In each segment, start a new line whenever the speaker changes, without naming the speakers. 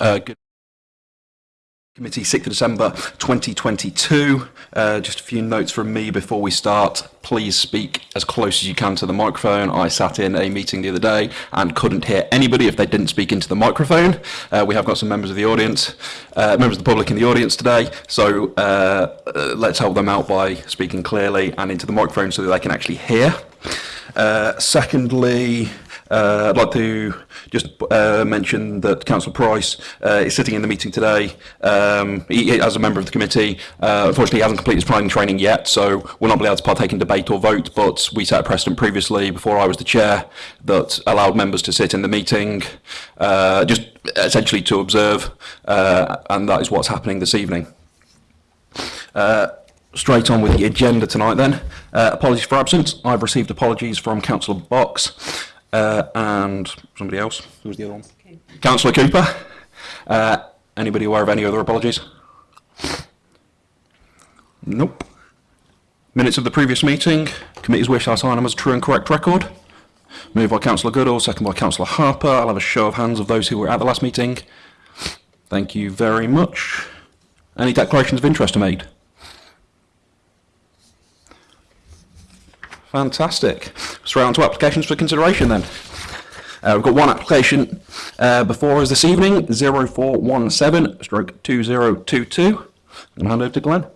uh, Committee 6th of December 2022. Uh, just a few notes from me before we start. Please speak as close as you can to the microphone. I sat in a meeting the other day and couldn't hear anybody if they didn't speak into the microphone. Uh, we have got some members of the audience, uh, members of the public in the audience today. So uh, uh, let's help them out by speaking clearly and into the microphone so that they can actually hear. Uh, secondly, Uh, I'd like to just uh, mention that Councillor Price uh, is sitting in the meeting today um, he, as a member of the committee. Uh, unfortunately, he hasn't completed his planning training yet, so we're not be able to partake in debate or vote, but we set a precedent previously, before I was the chair, that allowed members to sit in the meeting, uh, just essentially to observe, uh, and that is what's happening this evening Uh, straight on with the agenda tonight then. Uh, apologies for absence. I've received apologies from Councillor Box. Uh, and somebody else. Who was the other one? Okay. Councillor Cooper. Uh, anybody aware of any other apologies? Nope. Minutes of the previous meeting. Committee's wish I sign them as a true and correct record. Moved by Councillor Goodall, second by Councillor Harper. I'll have a show of hands of those who were at the last meeting. Thank you very much. Any declarations of interest are made? Fantastic. Straight on to applications for consideration then. Uh, we've got one application uh, before us this evening, 0417 stroke 2022. I'm hand over to Glenn.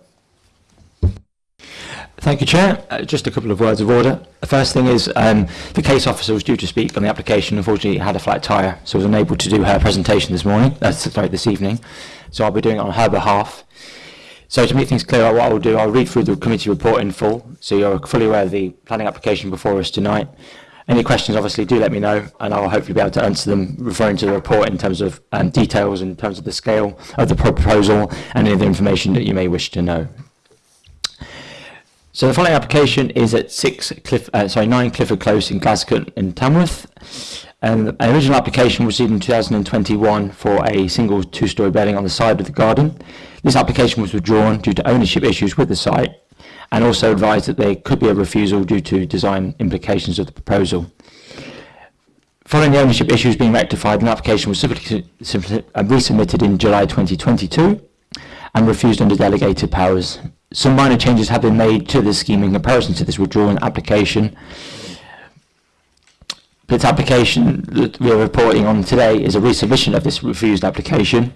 Thank you, Chair. Uh, just a couple of words of order. The first thing is um, the case officer was due to speak on the application. Unfortunately, had a flat tyre, so was unable to do her presentation this morning. Uh, sorry, this evening. So I'll be doing it on her behalf. So to make things clear, what I'll do, I'll read through the committee report in full, so you're fully aware of the planning application before us tonight. Any questions, obviously, do let me know, and I'll hopefully be able to answer them, referring to the report in terms of um, details, in terms of the scale of the proposal, and any of the information that you may wish to know. So the following application is at six Cliff, uh, sorry, nine Clifford Close in Glascote in Tamworth. Um, an original application was received in 2021 for a single two-storey building on the side of the garden. This application was withdrawn due to ownership issues with the site and also advised that there could be a refusal due to design implications of the proposal. Following the ownership issues being rectified, an application was uh, resubmitted in July 2022 and refused under delegated powers. Some minor changes have been made to the scheme in comparison to this withdrawn application. This application that we are reporting on today is a resubmission of this refused application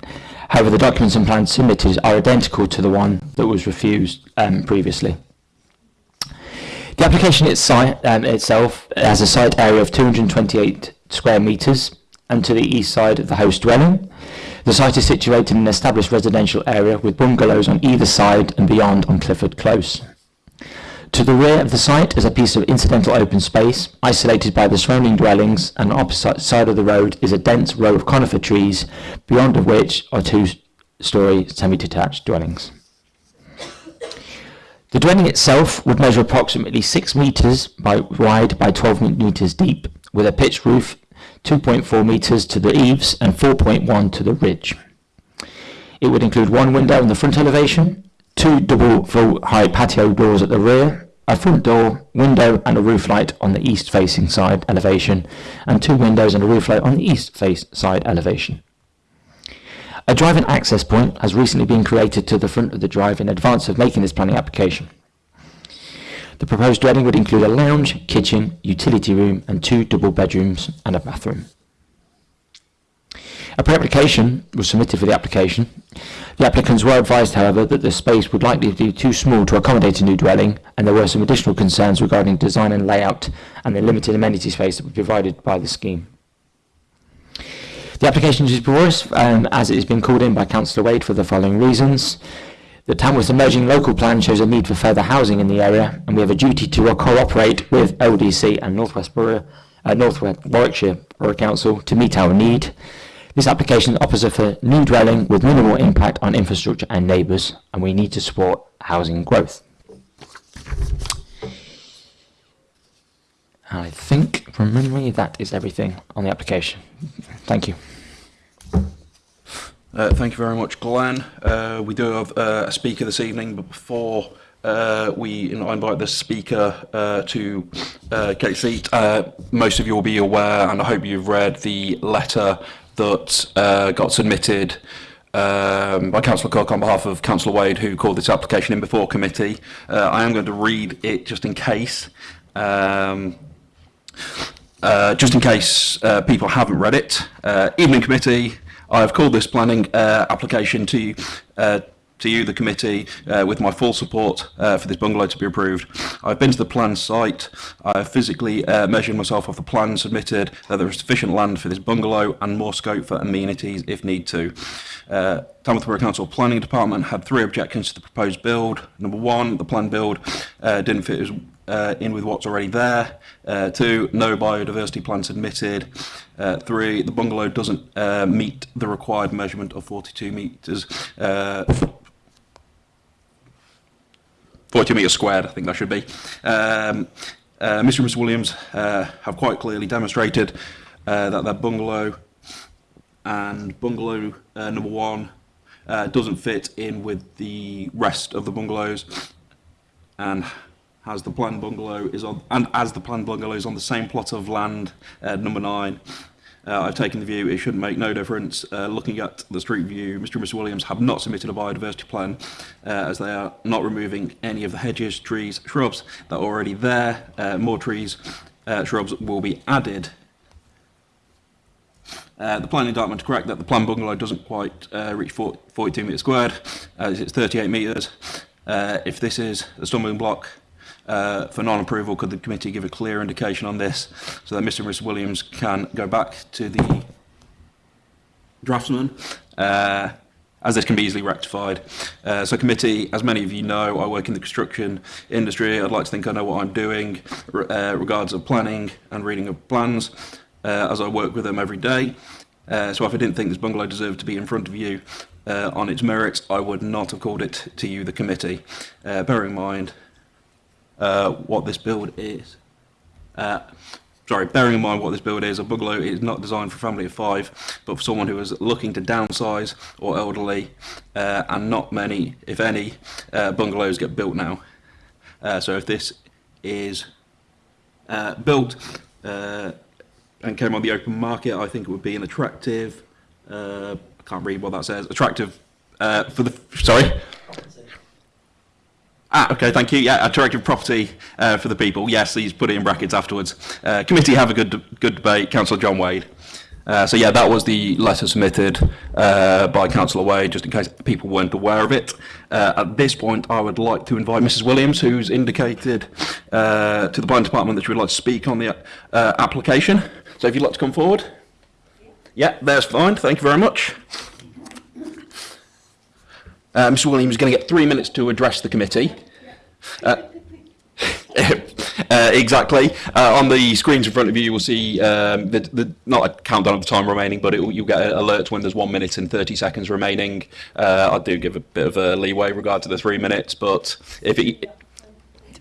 However, the documents and plans submitted are identical to the one that was refused um, previously. The application site, um, itself has a site area of 228 square metres and to the east side of the host dwelling. The site is situated in an established residential area with bungalows on either side and beyond on Clifford Close. To the rear of the site is a piece of incidental open space, isolated by the surrounding dwellings, and opposite side of the road is a dense row of conifer trees, beyond of which are two-storey semi-detached dwellings. The dwelling itself would measure approximately 6 metres by wide by 12 metres deep, with a pitched roof 2.4 metres to the eaves and 4.1 to the ridge. It would include one window in the front elevation, two double full patio doors at the rear, a front door, window and a roof light on the east facing side elevation, and two windows and a roof light on the east face side elevation. A drive-in access point has recently been created to the front of the drive in advance of making this planning application. The proposed dwelling would include a lounge, kitchen, utility room and two double bedrooms and a bathroom. A pre-application was submitted for the application. The applicants were advised, however, that the space would likely be too small to accommodate a new dwelling, and there were some additional concerns regarding design and layout and the limited amenity space that was provided by the scheme. The application is before us, um, as it has been called in by Councillor Wade for the following reasons. The Tamworth Emerging Local Plan shows a need for further housing in the area, and we have a duty to cooperate with LDC and Northwest Borough, uh, Northwest Warwickshire Borough Council to meet our need. This application offers a new dwelling with minimal impact on infrastructure and neighbours, and we need to support housing growth. I think, from memory, that is everything on the application. Thank you.
Uh, thank you very much, Glenn. Uh, we do have uh, a speaker this evening, but before uh, we invite the speaker uh, to uh, get a seat, uh, most of you will be aware, and I hope you've read the letter that uh, got submitted um, by Councillor Cook on behalf of Councillor Wade, who called this application in before committee. Uh, I am going to read it just in case. Um, uh, just in case uh, people haven't read it. Uh, evening committee. I have called this planning uh, application to you, uh, to you, the committee, uh, with my full support uh, for this bungalow to be approved. I've been to the plan site, I have physically uh, measured myself off the plan submitted, that there is sufficient land for this bungalow and more scope for amenities if need to. Uh, Tamworth Borough Council Planning Department had three objections to the proposed build. Number one, the planned build uh, didn't fit as, uh, in with what's already there. Uh, two, no biodiversity plan submitted. Uh, three, the bungalow doesn't uh, meet the required measurement of 42 metres. Uh, 40 metres squared, I think that should be. Um, uh, Mr and Mrs Williams uh, have quite clearly demonstrated uh, that their bungalow and bungalow uh, number one uh, doesn't fit in with the rest of the bungalows. And as the planned bungalow is on and as the planned bungalow is on the same plot of land uh, number nine uh, I've taken the view it shouldn't make no difference. Uh, looking at the street view Mr and Mrs Williams have not submitted a biodiversity plan uh, as they are not removing any of the hedges trees shrubs that are already there. Uh, more trees uh, shrubs will be added Uh, the planning department to correct that the planned bungalow doesn't quite uh, reach 40, 42 metres squared, as it's 38 metres. Uh, if this is a stumbling block uh, for non-approval, could the committee give a clear indication on this so that Mr and Mrs Williams can go back to the draftsman as this can be easily rectified. Uh, so committee, as many of you know, I work in the construction industry. I'd like to think I know what I'm doing uh, regards of planning and reading of plans. As I work with them every day. Uh, so if I didn't think this bungalow deserved to be in front of you uh, on its merits, I would not have called it to you, the committee. Uh, bearing in mind uh, what this build is. Uh, sorry, bearing in mind what this build is, a bungalow is not designed for a family of five, but for someone who is looking to downsize or elderly, uh, and not many, if any, uh, bungalows get built now. Uh, so if this is uh, built uh, and came on the open market, I think it would be an attractive, uh, I can't read what that says, attractive uh, for the, sorry? Ah, okay, thank you. Yeah, attractive property uh, for the people. Yes, he's put it in brackets afterwards. Uh, committee have a good good debate. Councillor John Wade. Uh, so yeah, that was the letter submitted uh, by Councillor Wade, just in case people weren't aware of it. Uh, at this point, I would like to invite Mrs Williams, who's indicated uh, to the Planning Department that she would like to speak on the uh, application. So if you'd like to come forward. Yeah, there's fine. Thank you very much. Uh, Mr Williams is going to get three minutes to address the committee. Uh, uh, exactly. Uh, on the screens in front of you, you will see um, the, the, not a countdown of the time remaining, but it, you'll get alerts when there's one minute and 30 seconds remaining. Uh, I do give a bit of a leeway regard to the three minutes, but if it,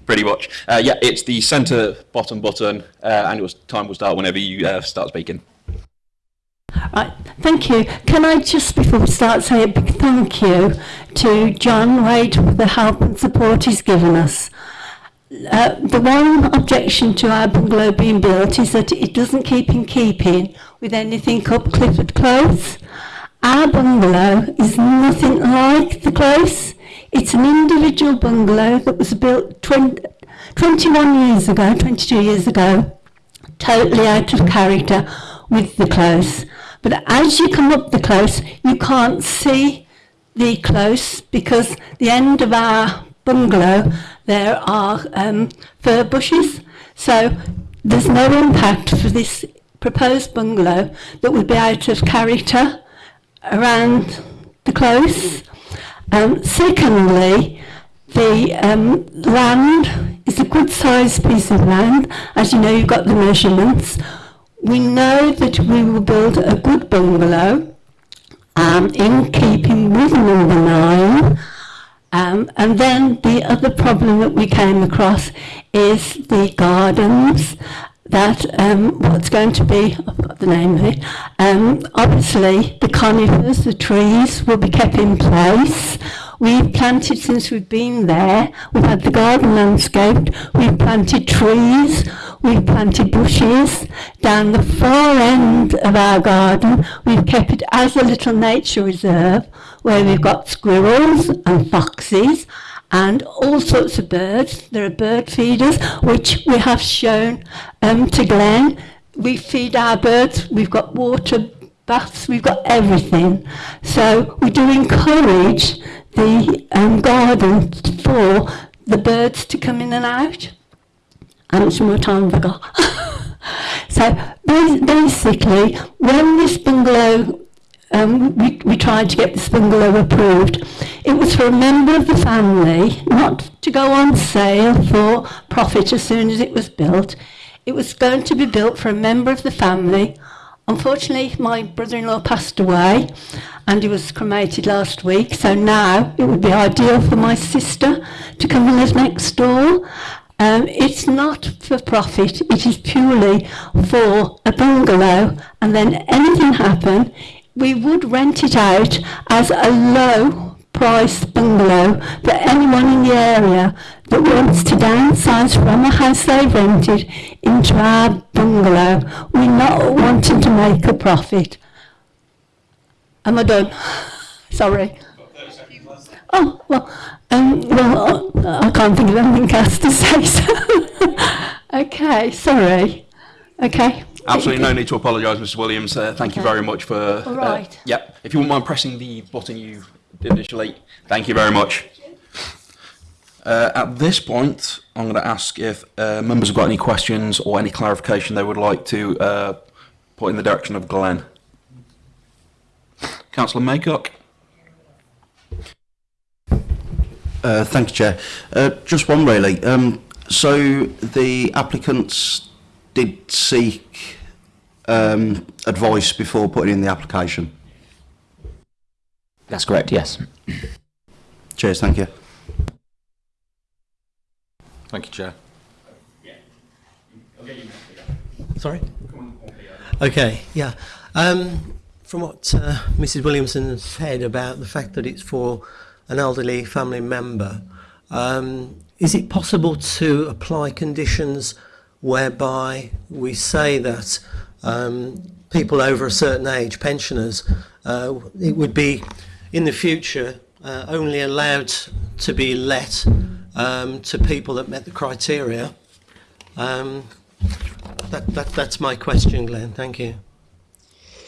pretty much, uh, yeah, it's the centre bottom button, uh, and your time will start whenever you uh, start speaking.
Right, thank you. Can I just before we start say a big thank you to John Wade for the help and support he's given us. Uh, the one objection to our bungalow being built is that it doesn't keep in keeping with anything up Clifford Close. Our bungalow is nothing like the close. It's an individual bungalow that was built 20, 21 years ago, 22 years ago, totally out of character with the close. But as you come up the close, you can't see the close because the end of our bungalow there are um, fir bushes. So there's no impact for this proposed bungalow that would be out of character around the close. Um, secondly, the um, land is a good sized piece of land. As you know, you've got the measurements. We know that we will build a good bungalow um, in keeping with number nine. Um, and then the other problem that we came across is the gardens that um, what's going to be, I've got the name of it, um, obviously the conifers, the trees will be kept in place. We've planted since we've been there, we've had the garden landscaped, we've planted trees, we've planted bushes down the far end of our garden. We've kept it as a little nature reserve where we've got squirrels and foxes and all sorts of birds. There are bird feeders, which we have shown um, to Glenn. We feed our birds, we've got water baths, we've got everything. So we do encourage the um, garden for the birds to come in and out. How much more time have I got? so basically, when this bungalow um, we, we tried to get this bungalow approved. It was for a member of the family, not to go on sale for profit as soon as it was built. It was going to be built for a member of the family. Unfortunately, my brother-in-law passed away and he was cremated last week, so now it would be ideal for my sister to come and live next door. Um, it's not for profit, it is purely for a bungalow, and then anything happen, we would rent it out as a low price bungalow for anyone in the area that wants to downsize from a house they've rented into our bungalow. We're not wanting to make a profit. Am I done? Sorry. Oh, well, um, well, I can't think of anything else to say, so. okay, sorry. Okay.
Absolutely no need to apologise, Mr. Williams. Uh, thank
okay.
you very much for. Uh, All
right.
Yep. If you wouldn't mind pressing the button you did initially, thank you very much. Uh, at this point, I'm going to ask if uh, members have got any questions or any clarification they would like to uh, put in the direction of Glenn. Councillor Maycock.
Uh, thank you, Chair. Uh, just one really. Um, so the applicants did seek um, advice before putting in the application?
That's correct, yes.
Cheers, thank you.
Thank you, Chair.
Sorry? Okay, yeah. Um, from what uh, Mrs. Williamson said about the fact that it's for an elderly family member, um, is it possible to apply conditions whereby we say that um, people over a certain age, pensioners, uh, it would be in the future uh, only allowed to be let um, to people that met the criteria? Um, that, that, that's my question, Glenn. Thank you.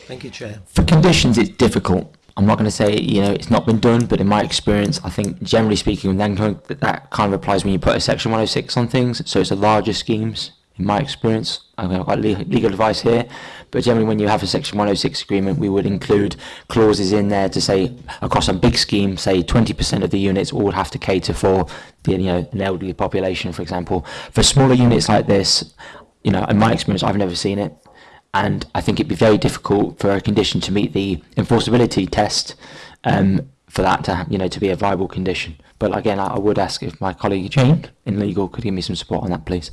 Thank you, Chair.
For conditions, it's difficult. I'm not going to say you know it's not been done, but in my experience, I think generally speaking, that kind of applies when you put a section 106 on things. So it's the larger schemes. In my experience, I've got legal advice here, but generally when you have a section 106 agreement, we would include clauses in there to say across a big scheme, say 20% of the units all have to cater for the you know an elderly population, for example. For smaller units like this, you know, in my experience, I've never seen it and I think it'd be very difficult for a condition to meet the enforceability test um, for that to you know to be a viable condition. But again, I would ask if my colleague Jane in legal could give me some support on that, please.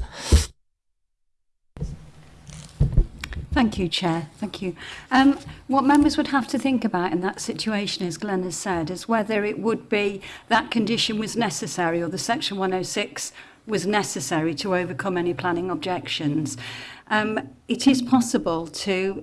Thank you, Chair. Thank you. Um, what members would have to think about in that situation, as Glenn has said, is whether it would be that condition was necessary or the Section 106 was necessary to overcome any planning objections. Um, it is possible to,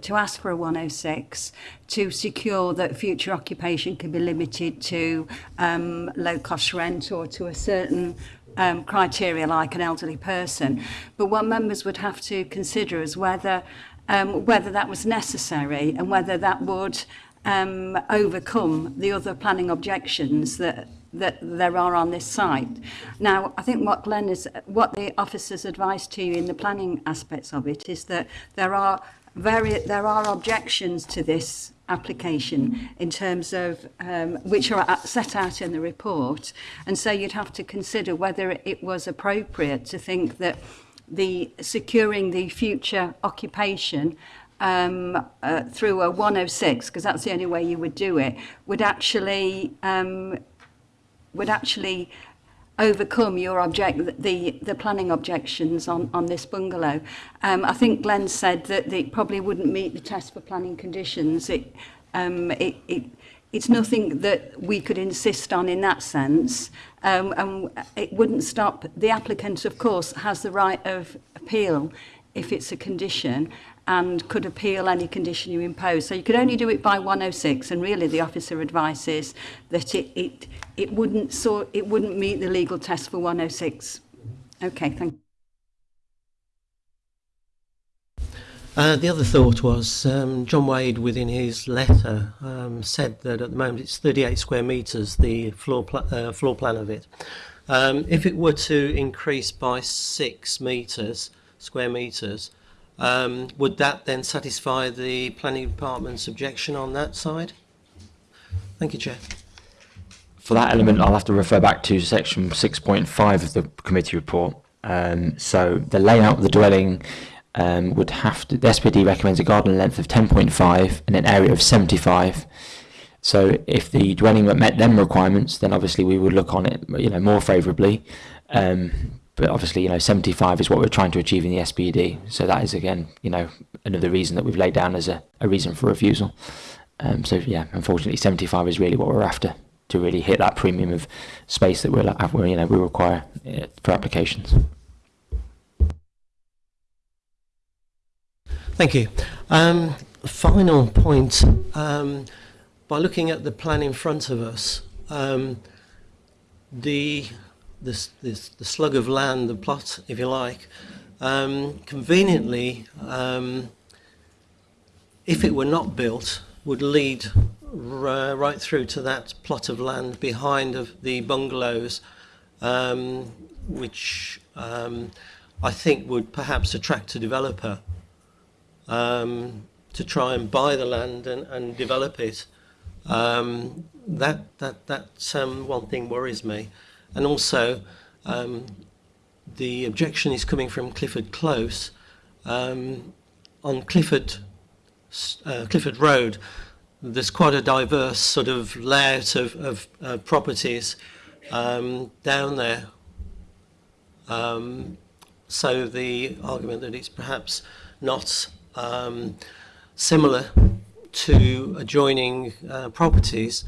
to ask for a 106 to secure that future occupation can be limited to um, low-cost rent or to a certain um, criteria like an elderly person. But what members would have to consider is whether um, whether that was necessary and whether that would um, overcome the other planning objections that that there are on this site. Now, I think what Glenn is, what the officer's advice to you in the planning aspects of it is that there are very, there are objections to this application in terms of um, which are set out in the report. And so you'd have to consider whether it was appropriate to think that the securing the future occupation um, uh, through a 106, because that's the only way you would do it, would actually um, would actually overcome your object the the planning objections on on this bungalow. Um i think glenn said that it probably wouldn't meet the test for planning conditions. It um it, it it's nothing that we could insist on in that sense. Um and it wouldn't stop the applicant of course has the right of appeal if it's a condition and could appeal any condition you impose. So you could only do it by 106 and really the officer advises that it, it, it, wouldn't, so, it wouldn't meet the legal test for 106. Okay, thank you.
Uh, the other thought was um, John Wade, within his letter, um, said that at the moment it's 38 square metres, the floor, pl uh, floor plan of it. Um, if it were to increase by 6 metres, square metres, um, would that then satisfy the planning department's objection on that side? Thank you, Chair.
For that element, I'll have to refer back to section 6.5 of the committee report. Um, so the layout of the dwelling um, would have to, the SPD recommends a garden length of 10.5 and an area of 75. So if the dwelling met them requirements, then obviously we would look on it, you know, more favourably. Um, but obviously, you know, 75 is what we're trying to achieve in the SPD. So that is again, you know, another reason that we've laid down as a, a reason for refusal. Um, so yeah, unfortunately, 75 is really what we're after to really hit that premium of space that we're, you know, we require uh, for applications.
Thank you. Um, final point. Um, by looking at the plan in front of us, um, the, this, this, the slug of land, the plot, if you like, um, conveniently, um, if it were not built, would lead right through to that plot of land behind of the bungalows, um, which um, I think would perhaps attract a developer um, to try and buy the land and, and develop it. Um, that that that one thing worries me, and also um, the objection is coming from Clifford Close um, on Clifford uh, Clifford Road. There's quite a diverse sort of layout of, of uh, properties um, down there. Um, so the argument that it's perhaps not um, similar to adjoining uh, properties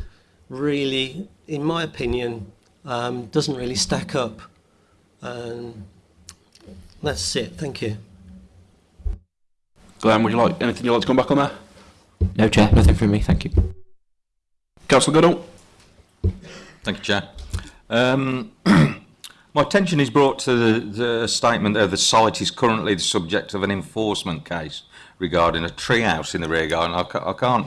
really, in my opinion, um, doesn't really stack up. Um, that's it. Thank you.
Glenn, would you like anything you'd like to come back on there?
No, Chair. Nothing from me. Thank you.
Councillor Goodall.
Thank you, Chair. Um, my attention is brought to the, the statement that the site is currently the subject of an enforcement case regarding a tree house in the rear garden. I, ca I can't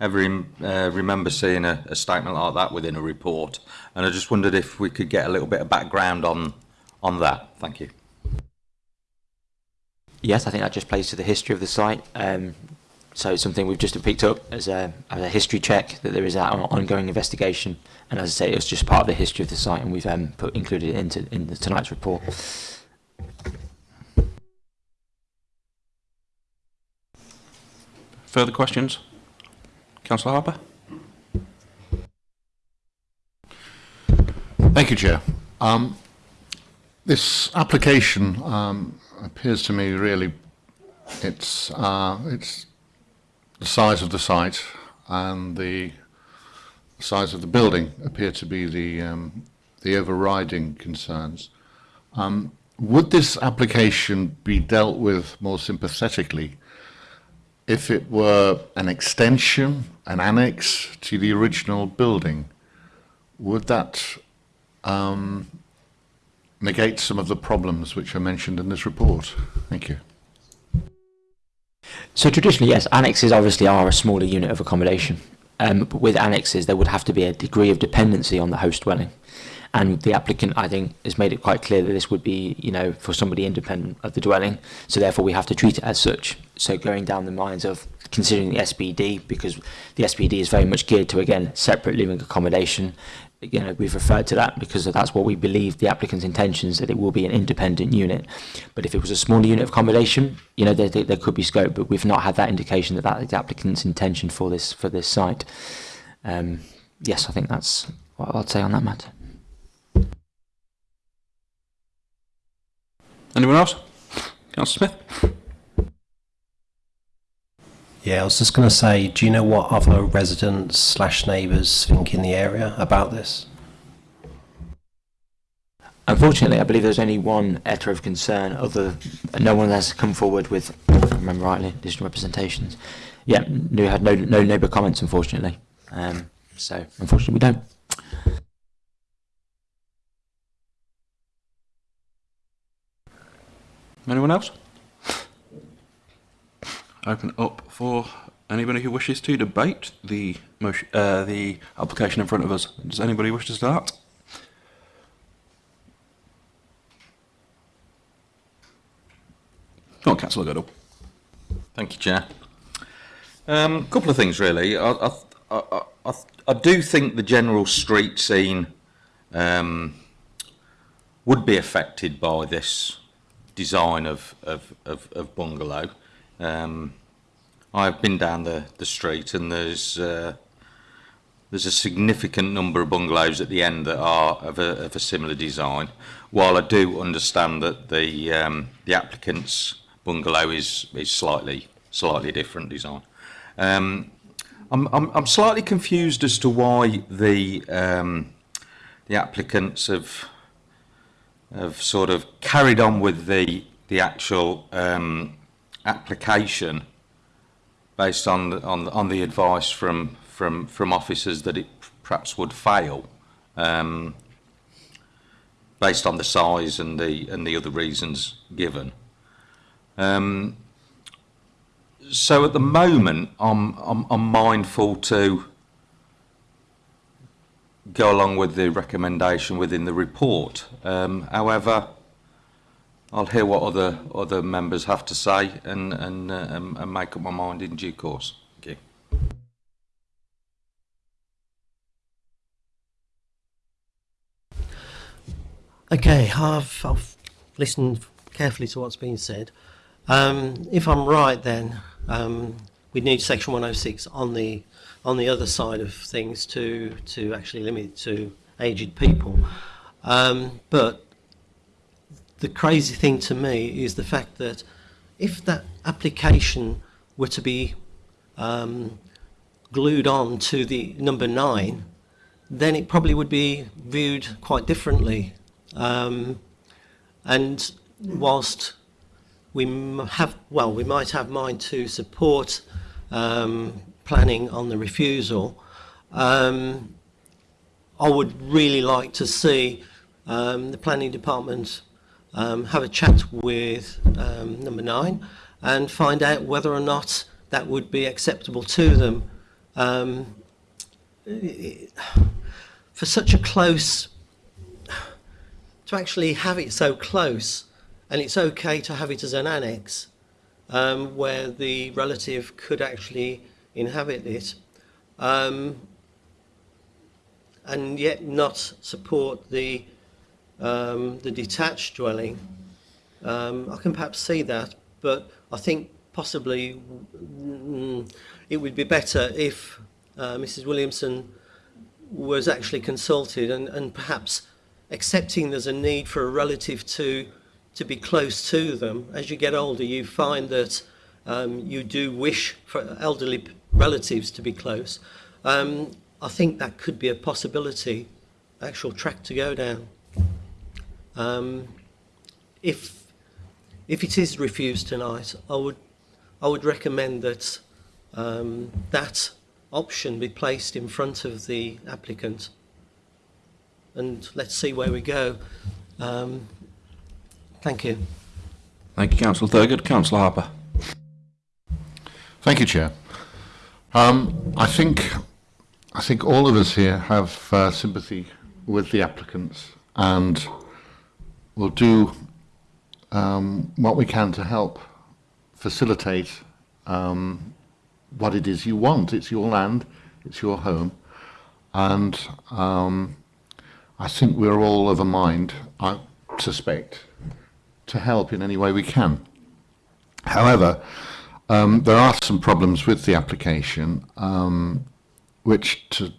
ever uh, remember seeing a, a statement like that within a report, and I just wondered if we could get a little bit of background on on that. Thank you.
Yes, I think that just plays to the history of the site. Um, so it's something we've just picked up as a, as a history check that there is that ongoing investigation. And as I say, it's just part of the history of the site, and we've um, put included it into in the, tonight's report.
Further questions? Councillor Harper?
Thank you, Chair. Um, this application um, appears to me really it's uh, it's the size of the site and the size of the building appear to be the um, the overriding concerns. Um, would this application be dealt with more sympathetically if it were an extension, an annex to the original building, would that um, negate some of the problems which are mentioned in this report? Thank you.
So traditionally, yes, annexes obviously are a smaller unit of accommodation. Um, but with annexes, there would have to be a degree of dependency on the host dwelling and the applicant I think has made it quite clear that this would be you know for somebody independent of the dwelling. So therefore we have to treat it as such. So going down the lines of considering the SPD because the SPD is very much geared to again separate living accommodation. You know we've referred to that because that's what we believe the applicant's intentions that it will be an independent unit. But if it was a smaller unit of accommodation you know there, there, there could be scope but we've not had that indication that that is the applicant's intention for this for this site. Um, yes I think that's what I'd say on that matter
Anyone else? Councillor Smith?
Yeah, I was just going to say, do you know what other residents slash neighbours think in the area about this?
Unfortunately, I believe there's only one letter of concern. Other, no one has come forward with, if I remember rightly, additional representations. Yeah, we had no no neighbour comments, unfortunately. Um, so, unfortunately, we don't.
Anyone else? Open up for anybody who wishes to debate the motion, uh, the application in front of us. Does anybody wish to start? Go on, Councillor Goodall.
Thank you, Chair. A um, couple of things, really. I, I, I, I, I do think the general street scene um, would be affected by this design of, of, of, of bungalow. Um, I've been down the, the street and there's uh, there's a significant number of bungalows at the end that are of a, of a similar design. While I do understand that the um, the applicant's bungalow is is slightly slightly different design. Um, I'm, I'm I'm slightly confused as to why the um, the applicants have have sort of carried on with the the actual um, application based on the, on on the advice from from from officers that it perhaps would fail um, based on the size and the and the other reasons given. Um, so at the moment, I'm, I'm I'm mindful to go along with the recommendation within the report. Um, however, I'll hear what other other members have to say and and, uh, and make up my mind in due course. Thank you.
Okay, I've, I've listened carefully to what's been said. Um, if I'm right, then um, we need Section 106 on the on the other side of things to to actually limit it to aged people. Um, but the crazy thing to me is the fact that if that application were to be um, glued on to the number nine, then it probably would be viewed quite differently. Um, and whilst we have, well, we might have mind to support um, planning on the refusal. Um, I would really like to see um, the planning department um, have a chat with um, number nine and find out whether or not that would be acceptable to them. Um, for such a close, to actually have it so close, and it's okay to have it as an annex um, where the relative could actually inhabit it um, and yet not support the um, the detached dwelling. Um, I can perhaps see that, but I think possibly mm, it would be better if uh, Mrs. Williamson was actually consulted and, and perhaps accepting there's a need for a relative to to be close to them. As you get older, you find that um, you do wish for elderly relatives to be close, um, I think that could be a possibility, actual track to go down. Um, if if it is refused tonight, I would I would recommend that um, that option be placed in front of the applicant, and let's see where we go. Um, thank you.
Thank you, Councillor Thurgood. Councillor Harper.
Thank you, Chair. Um, I think I think all of us here have uh, sympathy with the applicants and will do um, what we can to help facilitate um, what it is you want. It's your land, it's your home, and um, I think we're all of a mind, I suspect, to help in any way we can. However, um, there are some problems with the application, um, which, to,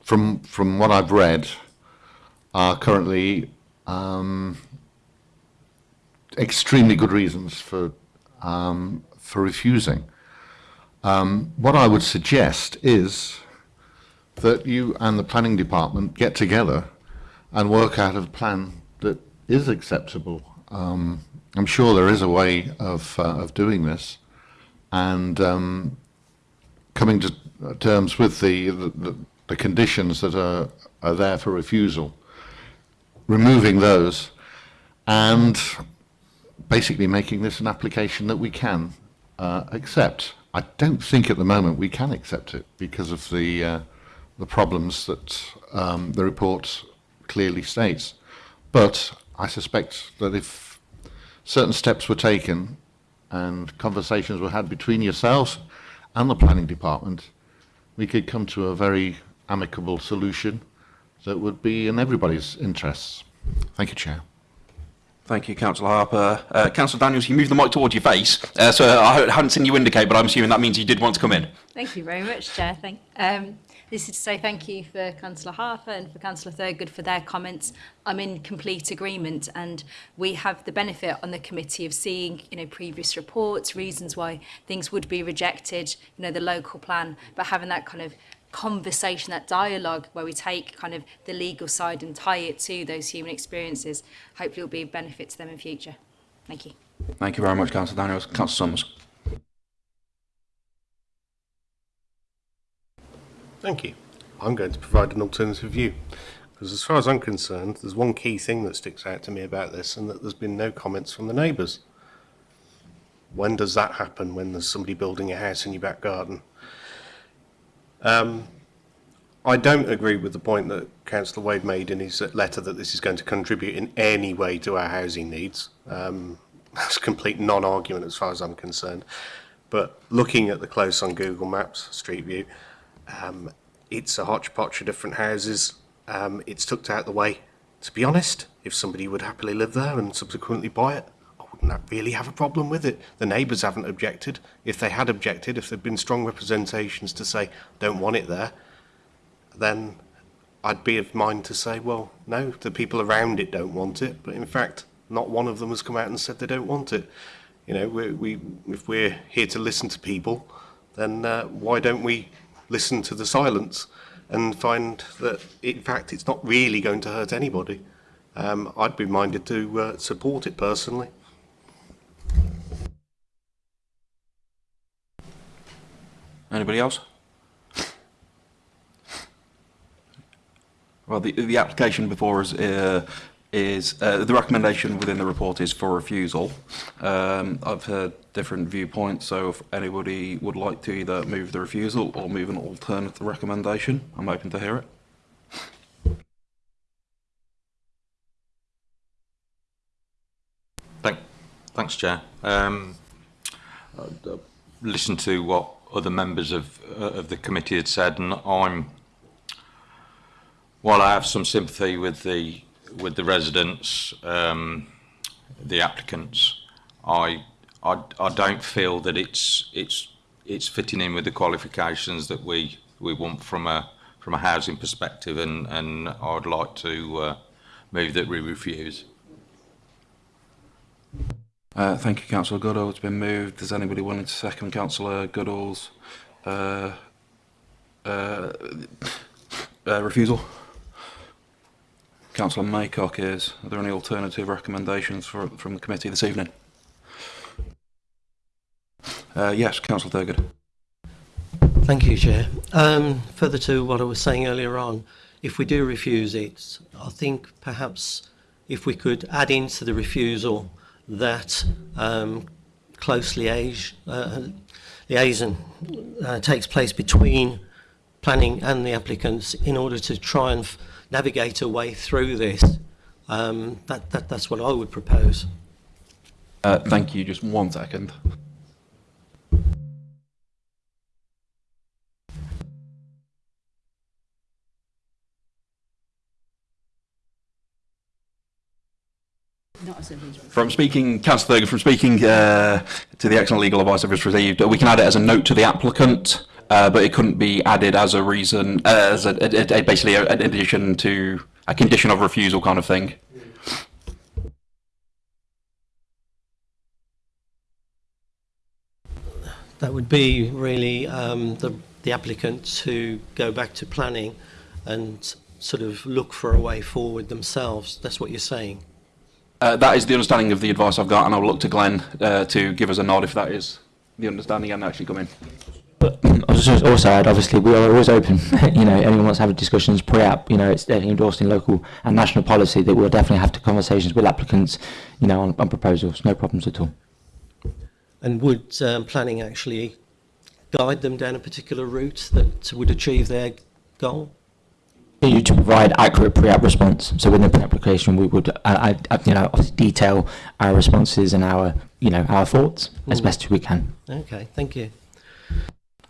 from from what I've read, are currently um, extremely good reasons for um, for refusing. Um, what I would suggest is that you and the planning department get together and work out a plan that is acceptable. Um, I'm sure there is a way of, uh, of doing this and um, coming to terms with the, the, the conditions that are, are there for refusal, removing those and basically making this an application that we can uh, accept. I don't think at the moment we can accept it because of the uh, the problems that um, the report clearly states. But I suspect that if certain steps were taken and conversations were had between yourselves and the planning department, we could come to a very amicable solution that would be in everybody's interests. Thank you, Chair.
Thank you, Councillor Harper. Uh, Councillor Daniels, you moved the mic towards your face, uh, so I haven't seen you indicate, but I'm assuming that means you did want to come in.
Thank you very much, Chair. Thank, um, This is to say thank you for Councillor Harper and for Councillor Thurgood for their comments. I'm in complete agreement and we have the benefit on the committee of seeing you know previous reports, reasons why things would be rejected, you know the local plan, but having that kind of conversation, that dialogue where we take kind of the legal side and tie it to those human experiences, hopefully will be a benefit to them in future. Thank you.
Thank you very much, Councillor Daniels. Councillor Summers.
Thank you. I'm going to provide an alternative view. Because as far as I'm concerned, there's one key thing that sticks out to me about this and that there's been no comments from the neighbours. When does that happen when there's somebody building a house in your back garden? Um, I don't agree with the point that Councillor Wade made in his letter that this is going to contribute in any way to our housing needs. Um, that's a complete non-argument as far as I'm concerned. But looking at the close on Google Maps Street View, Um, it's a hodgepodge of different houses. Um, it's tucked out the way. To be honest, if somebody would happily live there and subsequently buy it, I wouldn't really have a problem with it. The neighbours haven't objected. If they had objected, if there'd been strong representations to say, don't want it there, then I'd be of mind to say, well, no, the people around it don't want it. But in fact, not one of them has come out and said they don't want it. You know, we, we, if we're here to listen to people, then uh, why don't we listen to the silence and find that, in fact, it's not really going to hurt anybody. Um, I'd be minded to uh, support it personally.
Anybody else? Well, the, the application before us uh, is uh, the recommendation within the report is for refusal. Um, I've heard different viewpoints, so if anybody would like to either move the refusal or move an alternative recommendation, I'm open to hear it.
Thank, thanks, Chair. Um, listen to what other members of uh, of the committee had said, and I'm. While I have some sympathy with the with the residents, um, the applicants, I, I, I don't feel that it's, it's, it's fitting in with the qualifications that we, we want from a, from a housing perspective and, and I'd like to uh, move that we refuse.
Uh, thank you, Councillor Goodall. It's been moved. Is anybody willing to second Councillor Goodall's uh, uh, uh, refusal? Councillor Maycock is. Are there any alternative recommendations for, from the committee this evening? Uh, yes, Councillor Thurgood.
Thank you, Chair. Um, further to what I was saying earlier on, if we do refuse it, I think perhaps if we could add into the refusal that um, close liaison, uh, liaison uh, takes place between planning and the applicants in order to try and navigate a way through this. Um, that, that, that's what I would propose.
Uh, thank you. Just one second. From speaking, Councillor Thurgood, from speaking uh, to the excellent legal advice I've just received, we can add it as a note to the applicant uh, but it couldn't be added as a reason, uh, as a, a, a basically a, an addition to a condition of refusal kind of thing.
That would be really um, the, the applicant to go back to planning and sort of look for a way forward themselves. That's what you're saying.
Uh, that is the understanding of the advice I've got, and I'll look to Glenn uh, to give us a nod if that is the understanding and actually come in.
But I was just also add, obviously, we are always open. you know, anyone wants to have discussions pre-app, you know, it's endorsed in local and national policy that we'll definitely have to conversations with applicants, you know, on, on proposals. No problems at all.
And would um, planning actually guide them down a particular route that would achieve their goal?
You to provide accurate pre-app response. So within the pre-application, we would, uh, I, I, you know, detail our responses and our, you know, our thoughts as
Mm.
best as we can.
Okay, thank you.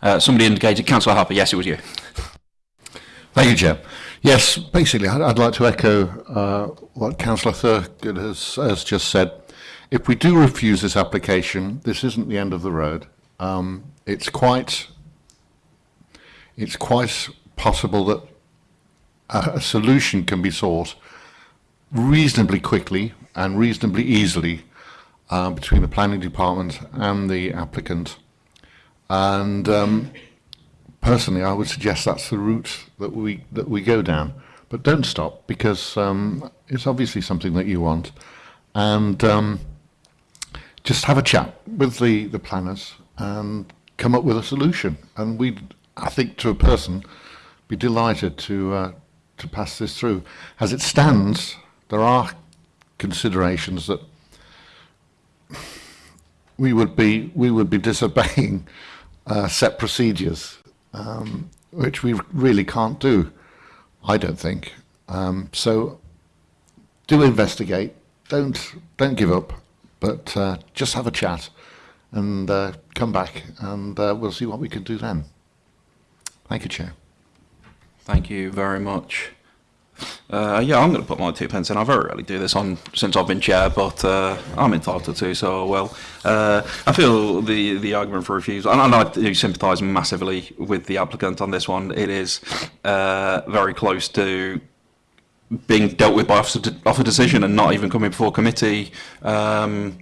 Uh, somebody indicated, Councillor Harper, yes, it was you.
Thank you, Chair. Yes, basically, I'd, I'd like to echo uh, what Councillor Thurgood has, has just said. If we do refuse this application, this isn't the end of the road. Um, it's quite, it's quite possible that a, a solution can be sought reasonably quickly and reasonably easily uh, between the planning department and the applicant. And um, personally, I would suggest that's the route that we that we go down. But don't stop because um, it's obviously something that you want, and um, just have a chat with the the planners and come up with a solution. And we, I think, to a person, be delighted to uh, to pass this through. As it stands, there are considerations that we would be we would be disobeying uh, set procedures, um, which we really can't do. I don't think. Um, so do investigate. Don't don't give up, but uh, just have a chat and uh, come back, and uh, we'll see what we can do then. Thank you, Chair.
Thank you very much. Uh, yeah, I'm going to put my two pence in. I very rarely do this on since I've been chair, but uh, I'm entitled to. So, well, uh, I feel the the argument for refusal, and, and I do sympathise massively with the applicant on this one. It is uh, very close to being dealt with by officer, de officer decision and not even coming before committee. Um,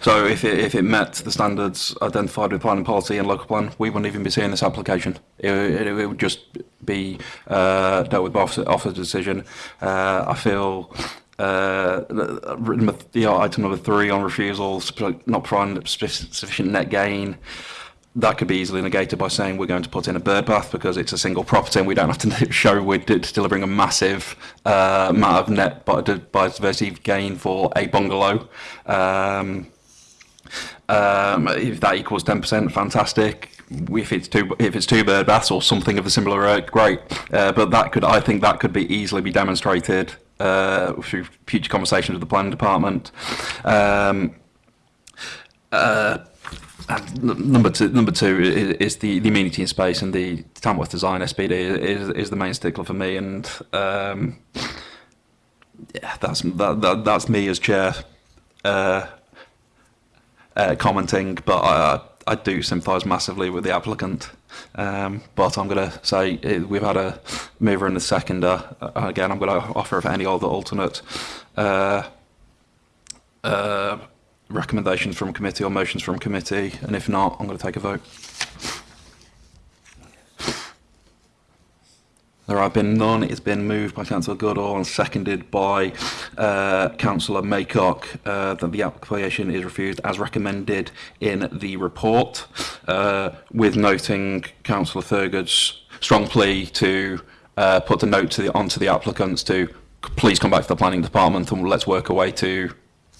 So if it, if it met the standards identified with planning policy and local plan, we wouldn't even be seeing this application. It, it, it would just be uh, dealt with by officer, officer decision. Uh, I feel uh, the, the item number three on refusal, not providing sufficient net gain. That could be easily negated by saying we're going to put in a bird bath because it's a single property and we don't have to show we're delivering a massive uh, amount of net bi- biodiversity gain for a bungalow. Um, um, if that equals 10%, fantastic. If it's two, if it's two bird baths or something of a similar rate, great. Uh, but that could, I think, that could be easily be demonstrated uh, through future conversations with the planning department. Um, uh, number two, number two is, the, the amenity in space and the Tamworth Design SPD is, is the main stickler for me, and um, yeah, that's that, that, that's me as chair uh, uh, commenting, but I, I do sympathise massively with the applicant. Um, but I'm going to say uh, we've had a mover and a seconder. Uh, again, I'm going to offer if any other alternate uh, uh, recommendations from committee or motions from committee, and if not, I'm going to take a vote. There have been none. It's been moved by Councillor Goodall and seconded by uh, Councillor Maycock uh, that the application is refused as recommended in the report, uh, with noting Councillor Thurgood's strong plea to uh, put the note to the, onto the applicants to please come back to the planning department and let's work a way to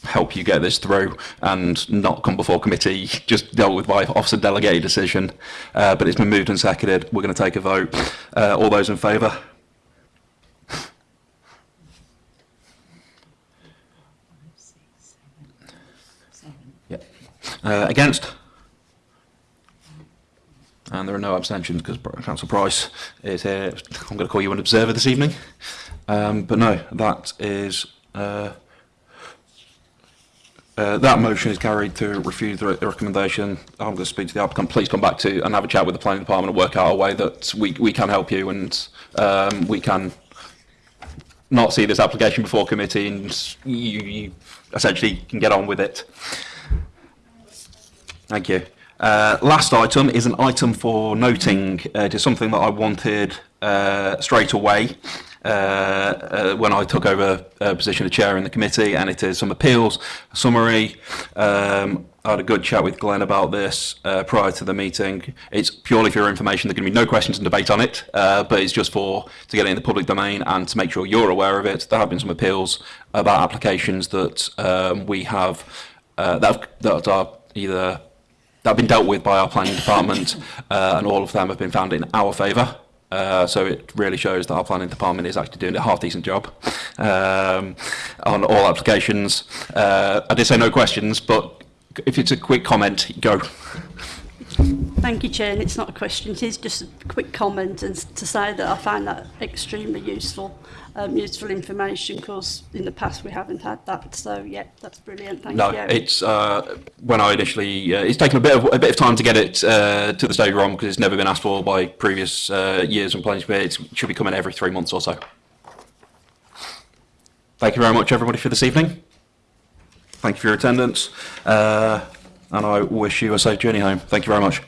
help you get this through and not come before committee, just dealt with by officer delegated decision. Uh, but it's been moved and seconded. We're going to take a vote. Uh, all those in favour? Yeah. Uh, against? And there are no abstentions because Council Price is here. I'm going to call you an observer this evening. Um, but no, that is. Uh, Uh, that motion is carried to refuse the, re the recommendation. I'm going to speak to the applicant. Please come back to and have a chat with the planning department and work out a way that we, we can help you and um, we can not see this application before committee and you, you essentially can get on with it. Thank you. Uh, last item is an item for noting. Uh, it is something that I wanted uh, straight away. Uh, uh, when I took over a position of chair in the committee, and it is some appeals a summary. Um, I had a good chat with Glenn about this uh, prior to the meeting. It's purely for your information. There can be no questions and debate on it, uh, but it's just for to get it in the public domain and to make sure you're aware of it. There have been some appeals about applications that um, we have uh, that, that are either that have been dealt with by our planning department, uh, and all of them have been found in our favour. Uh, so it really shows that our planning department is actually doing a half decent job um, on all applications. Uh, I did say no questions, but if it's a quick comment, go.
Thank you, Chair. And it's not a question, it is just a quick comment and to say that I find that extremely useful, um, useful information because in the past we haven't had that. So, yeah, that's brilliant. Thank
no,
you.
it's uh, when I initially. Uh, it's taken a bit of a bit of time to get it uh, to the stage we're on because it's never been asked for by previous uh, years and planning. It should be coming every three months or so. Thank you very much, everybody, for this evening. Thank you for your attendance, uh, and I wish you a safe journey home. Thank you very much.